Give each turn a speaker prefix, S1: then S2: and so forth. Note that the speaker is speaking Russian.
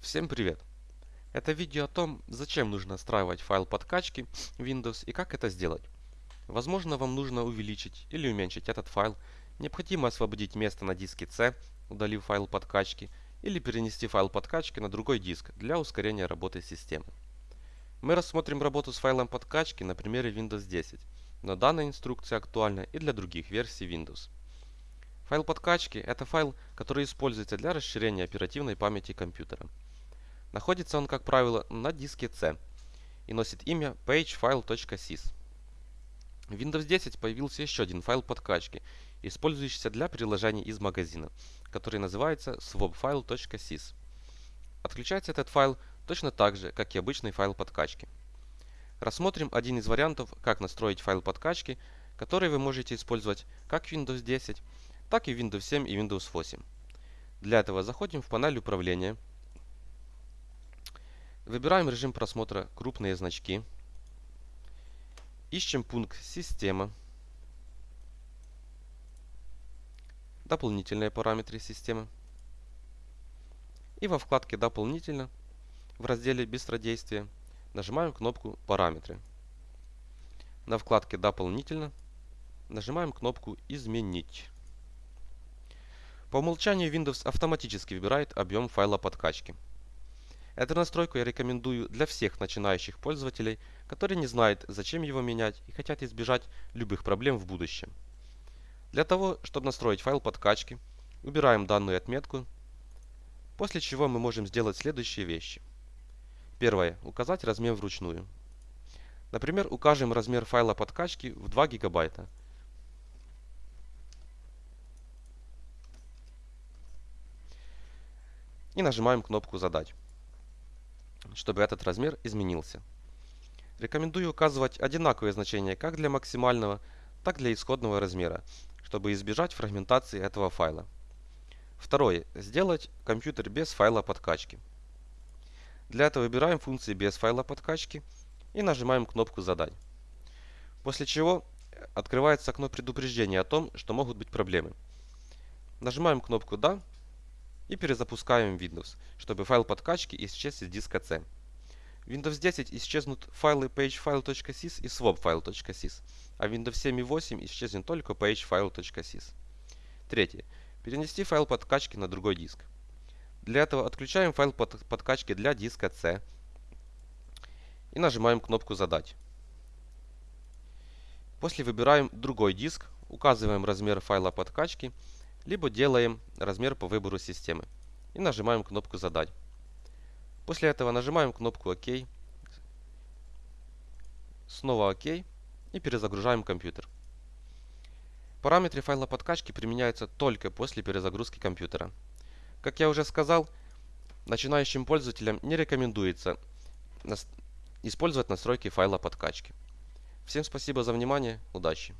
S1: Всем привет! Это видео о том, зачем нужно настраивать файл подкачки Windows и как это сделать. Возможно, вам нужно увеличить или уменьшить этот файл, необходимо освободить место на диске C, удалив файл подкачки, или перенести файл подкачки на другой диск для ускорения работы системы. Мы рассмотрим работу с файлом подкачки на примере Windows 10, но данная инструкция актуальна и для других версий Windows. Файл подкачки – это файл, который используется для расширения оперативной памяти компьютера. Находится он, как правило, на диске C и носит имя pagefile.sys. В Windows 10 появился еще один файл подкачки, использующийся для приложений из магазина, который называется swapfile.sys. Отключается этот файл точно так же, как и обычный файл подкачки. Рассмотрим один из вариантов, как настроить файл подкачки, который вы можете использовать как в Windows 10, так и в Windows 7 и Windows 8. Для этого заходим в панель управления – Выбираем режим просмотра «Крупные значки». Ищем пункт «Система». Дополнительные параметры системы. И во вкладке «Дополнительно» в разделе «Быстродействие» нажимаем кнопку «Параметры». На вкладке «Дополнительно» нажимаем кнопку «Изменить». По умолчанию Windows автоматически выбирает объем файла подкачки. Эту настройку я рекомендую для всех начинающих пользователей, которые не знают, зачем его менять и хотят избежать любых проблем в будущем. Для того, чтобы настроить файл подкачки, убираем данную отметку, после чего мы можем сделать следующие вещи. Первое. Указать размер вручную. Например, укажем размер файла подкачки в 2 гигабайта. И нажимаем кнопку «Задать» чтобы этот размер изменился. Рекомендую указывать одинаковые значения как для максимального, так для исходного размера, чтобы избежать фрагментации этого файла. Второе. Сделать компьютер без файла подкачки. Для этого выбираем функции без файла подкачки и нажимаем кнопку «Задать». После чего открывается окно предупреждения о том, что могут быть проблемы. Нажимаем кнопку «Да» и перезапускаем Windows, чтобы файл подкачки исчез из диска C. В Windows 10 исчезнут файлы pagefile.sys и swapfile.sys, а в Windows 7 и 8 исчезнет только pagefile.sys. Третье. Перенести файл подкачки на другой диск. Для этого отключаем файл под подкачки для диска C и нажимаем кнопку «Задать». После выбираем другой диск, указываем размер файла подкачки либо делаем размер по выбору системы и нажимаем кнопку «Задать». После этого нажимаем кнопку «Ок», снова «Ок» и перезагружаем компьютер. Параметры файла подкачки применяются только после перезагрузки компьютера. Как я уже сказал, начинающим пользователям не рекомендуется использовать настройки файла подкачки. Всем спасибо за внимание, удачи!